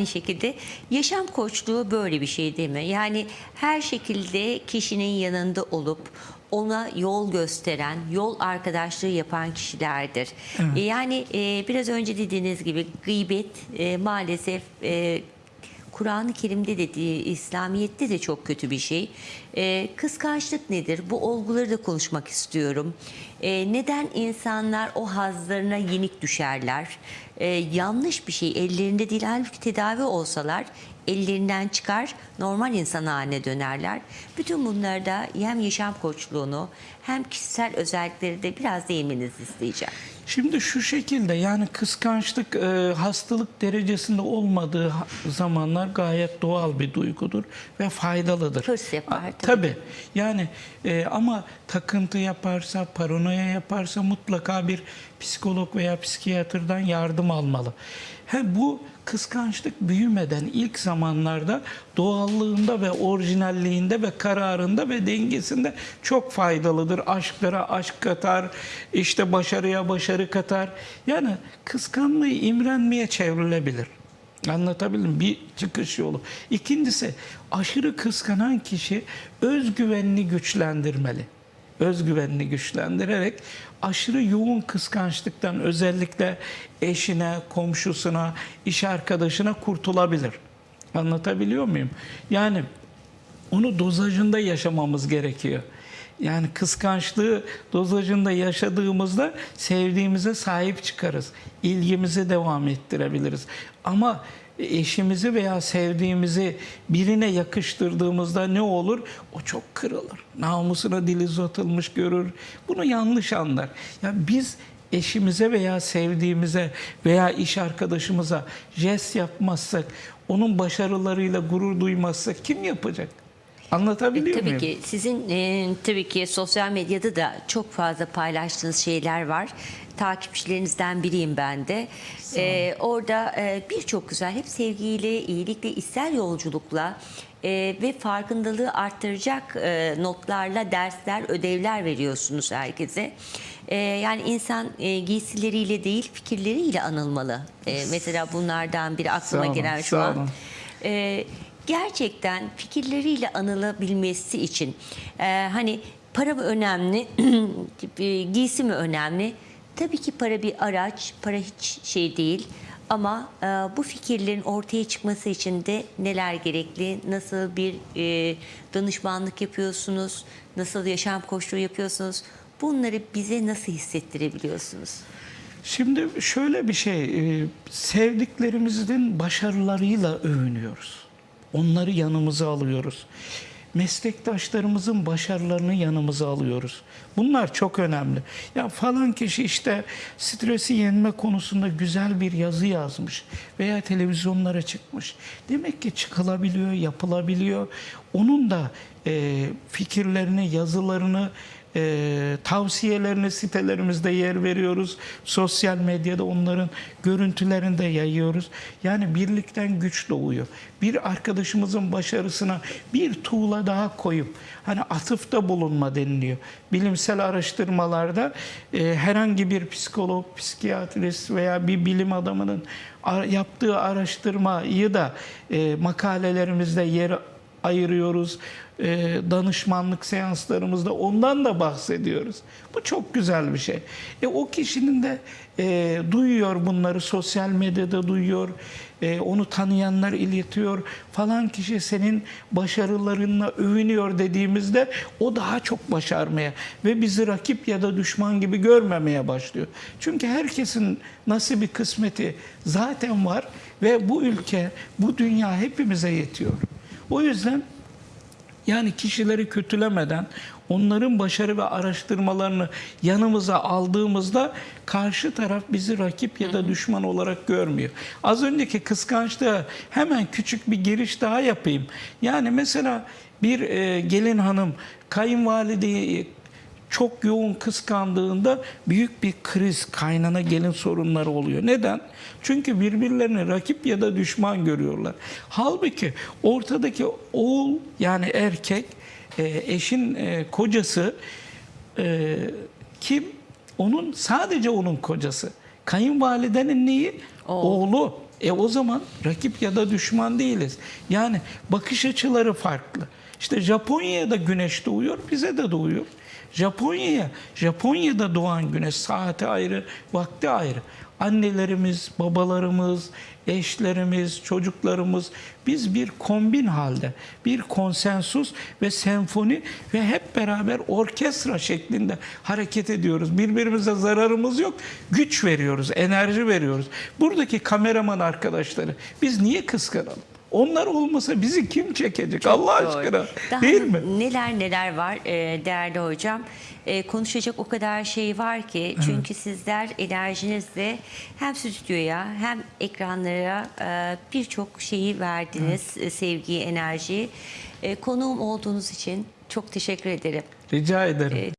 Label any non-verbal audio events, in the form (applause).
Aynı şekilde yaşam koçluğu böyle bir şey değil mi? Yani her şekilde kişinin yanında olup ona yol gösteren, yol arkadaşlığı yapan kişilerdir. E, Yani e, biraz önce dediğiniz gibi gıybet e, maalesef e, Kur'an-ı Kerim'de de İslamiyet'te de çok kötü bir şey. E, kıskançlık nedir? Bu olguları da konuşmak istiyorum. E, neden insanlar o hazlarına yenik düşerler? E, yanlış bir şey ellerinde değil halbuki tedavi olsalar ellerinden çıkar normal insan haline dönerler. Bütün bunlarda hem yaşam koçluğunu hem kişisel özellikleri de biraz değinmenizi isteyeceğim. Şimdi şu şekilde yani kıskançlık e, hastalık derecesinde olmadığı zamanlar gayet doğal bir duygudur ve faydalıdır. Hırs yapar, Tabii. Yani e, ama takıntı yaparsa, paranoya yaparsa mutlaka bir psikolog veya psikiyatrdan yardım almalı. He, bu kıskançlık büyümeden ilk zamanlarda doğallığında ve orijinalliğinde ve kararında ve dengesinde çok faydalıdır. Aşklara aşk katar, işte başarıya başarı katar. Yani kıskanmayı imrenmeye çevrilebilir. Anlatabildim bir çıkış yolu. İkincisi aşırı kıskanan kişi özgüvenini güçlendirmeli. Özgüvenini güçlendirerek aşırı yoğun kıskançlıktan özellikle eşine, komşusuna, iş arkadaşına kurtulabilir. Anlatabiliyor muyum? Yani onu dozajında yaşamamız gerekiyor. Yani kıskançlığı dozajında yaşadığımızda sevdiğimize sahip çıkarız. İlgimizi devam ettirebiliriz. Ama eşimizi veya sevdiğimizi birine yakıştırdığımızda ne olur? O çok kırılır. Namusuna dil uzatılmış görür. Bunu yanlış anlar. Ya biz eşimize veya sevdiğimize veya iş arkadaşımıza jest yapmazsak, onun başarılarıyla gurur duymazsak kim yapacak? Anlatabiliyor E, Tabii muyum? ki sizin e, tabii ki sosyal medyada da çok fazla paylaştığınız şeyler var. Takipçilerinizden biriyim ben de. E, orada e, birçok güzel hep sevgiyle, iyilikle, içsel yolculukla e, ve farkındalığı arttıracak e, notlarla dersler, ödevler veriyorsunuz herkese. E, yani insan e, giysileriyle değil fikirleriyle anılmalı. E, mesela bunlardan biri aklıma olun, gelen şu an. olun. Ee, gerçekten fikirleriyle anılabilmesi için e, hani para mı önemli, (clears throat) e, giysi mi önemli? Tabii ki para bir araç, para hiç şey değil. Ama e, bu fikirlerin ortaya çıkması için de neler gerekli, nasıl bir e, danışmanlık yapıyorsunuz, nasıl yaşam koçluğu yapıyorsunuz, bunları bize nasıl hissettirebiliyorsunuz? Şimdi şöyle bir şey, e, sevdiklerimizin başarılarıyla övünüyoruz. Onları yanımıza alıyoruz. Meslektaşlarımızın başarılarını yanımıza alıyoruz. Bunlar çok önemli. Ya falan kişi işte stresi yenme konusunda güzel bir yazı yazmış veya televizyonlara çıkmış. Demek ki çıkılabiliyor, yapılabiliyor. Onun da e, fikirlerini, yazılarını e, tavsiyelerini sitelerimizde yer veriyoruz. Sosyal medyada onların görüntülerini de yayıyoruz. Yani birlikten güç doğuyor. Bir arkadaşımızın başarısına bir tuğla daha koyup hani atıfta bulunma deniliyor. Bilimsel araştırmalarda e, herhangi bir psikolog, psikiyatrist veya bir bilim adamının yaptığı araştırmayı da e, makalelerimizde yer ayırıyoruz. E, danışmanlık seanslarımızda ondan da bahsediyoruz. Bu çok güzel bir şey. E, o kişinin de e, duyuyor bunları sosyal medyada duyuyor. E, onu tanıyanlar iletiyor. Falan kişi senin başarılarınla övünüyor dediğimizde o daha çok başarmaya ve bizi rakip ya da düşman gibi görmemeye başlıyor. Çünkü herkesin nasibi kısmeti zaten var ve bu ülke, bu dünya hepimize yetiyor. O yüzden yani kişileri kötülemeden onların başarı ve araştırmalarını yanımıza aldığımızda karşı taraf bizi rakip ya da düşman olarak görmüyor. Az önceki kıskançlığa hemen küçük bir giriş daha yapayım. Yani mesela bir e, gelin hanım kayınvalideyi çok yoğun kıskandığında büyük bir kriz, kaynana gelin sorunları oluyor. Neden? Çünkü birbirlerini rakip ya da düşman görüyorlar. Halbuki ortadaki oğul yani erkek, e, eşin e, kocası e, kim? Onun sadece onun kocası. Kayınvalidenin neyi? Oğul. Oğlu. E o zaman rakip ya da düşman değiliz. Yani bakış açıları farklı. İşte Japonya'ya da güneş doğuyor, bize de doğuyor. Japonya'ya, Japonya'da doğan güneş saati ayrı, vakti ayrı. Annelerimiz, babalarımız, eşlerimiz, çocuklarımız biz bir kombin halde, bir konsensus ve senfoni ve hep beraber orkestra şeklinde hareket ediyoruz. Birbirimize zararımız yok. Güç veriyoruz, enerji veriyoruz. Buradaki kameraman arkadaşları biz niye kıskanalım? Onlar olmasa bizi kim çekecek Allah Doğru. aşkına? Daha Değil mi? Neler neler var e, değerli hocam. E, konuşacak o kadar şey var ki çünkü sizler enerjinizle hem stüdyoya hem ekranlara e, birçok şeyi verdiniz. e, Sevgiyi, enerjiyi. E, konuğum olduğunuz için çok teşekkür ederim. Rica ederim.